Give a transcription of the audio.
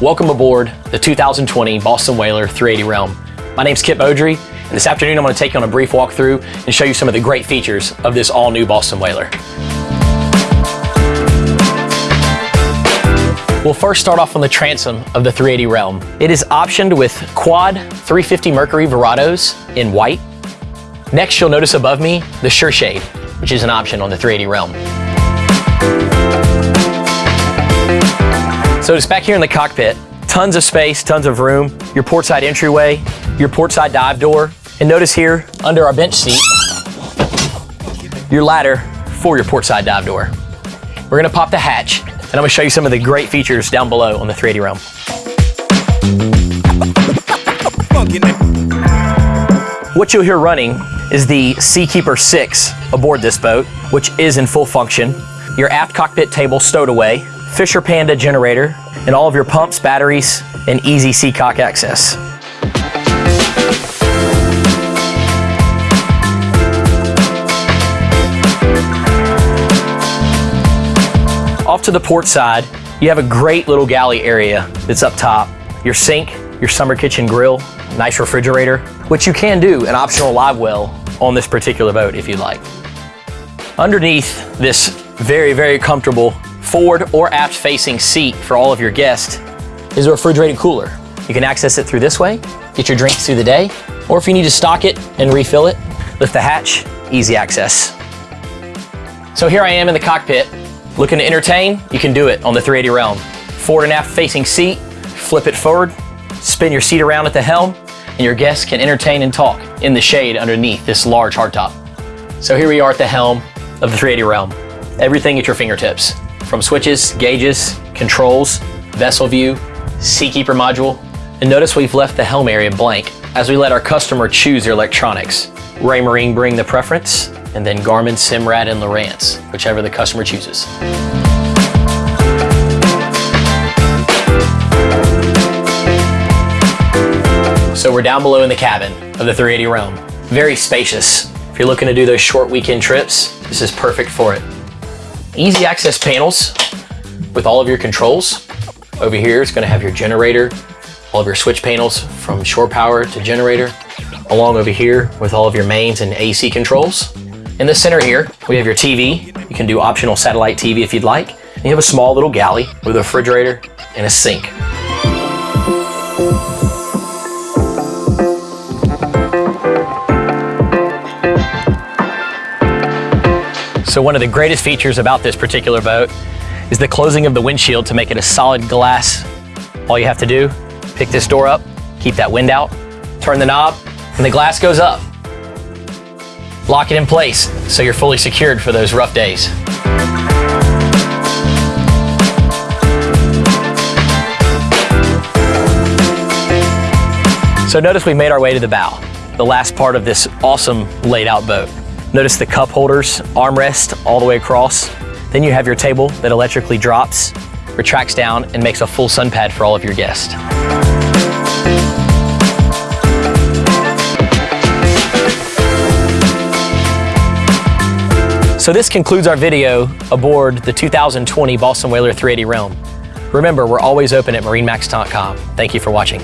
Welcome aboard the 2020 Boston Whaler 380 Realm. My name's Kip Beaudry, and this afternoon I'm going to take you on a brief walkthrough and show you some of the great features of this all-new Boston Whaler. We'll first start off on the transom of the 380 Realm. It is optioned with quad 350 Mercury Verados in white. Next, you'll notice above me the Sure Shade, which is an option on the 380 Realm. So it's back here in the cockpit, tons of space, tons of room, your portside entryway, your portside dive door, and notice here under our bench seat, your ladder for your portside dive door. We're gonna pop the hatch and I'm gonna show you some of the great features down below on the 380 Realm. What you'll hear running is the Seakeeper 6 aboard this boat, which is in full function. Your aft cockpit table stowed away, Fisher Panda generator, and all of your pumps, batteries, and easy seacock access. Off to the port side, you have a great little galley area that's up top. Your sink, your summer kitchen grill, nice refrigerator, which you can do an optional live well on this particular boat if you'd like. Underneath this very, very comfortable forward or aft facing seat for all of your guests is a refrigerated cooler. You can access it through this way, get your drinks through the day, or if you need to stock it and refill it, lift the hatch, easy access. So here I am in the cockpit, Looking to entertain? You can do it on the 380 Realm. Forward and aft facing seat, flip it forward, spin your seat around at the helm, and your guests can entertain and talk in the shade underneath this large hardtop. So here we are at the helm of the 380 Realm. Everything at your fingertips, from switches, gauges, controls, vessel view, Seakeeper module, and notice we've left the helm area blank as we let our customer choose their electronics. Raymarine bring the preference, and then Garmin, Simrad, and Lowrance, whichever the customer chooses. So we're down below in the cabin of the 380 Realm. Very spacious. If you're looking to do those short weekend trips, this is perfect for it. Easy access panels with all of your controls. Over here, it's gonna have your generator, all of your switch panels from shore power to generator, along over here with all of your mains and AC controls. In the center here, we have your TV. You can do optional satellite TV if you'd like. And you have a small little galley with a refrigerator and a sink. So one of the greatest features about this particular boat is the closing of the windshield to make it a solid glass. All you have to do, pick this door up, keep that wind out, turn the knob, and the glass goes up. Lock it in place so you're fully secured for those rough days. So notice we made our way to the bow, the last part of this awesome laid out boat. Notice the cup holders, armrest all the way across. Then you have your table that electrically drops, retracts down, and makes a full sun pad for all of your guests. So this concludes our video aboard the 2020 Boston Whaler 380 Realm. Remember, we're always open at marinemax.com. Thank you for watching.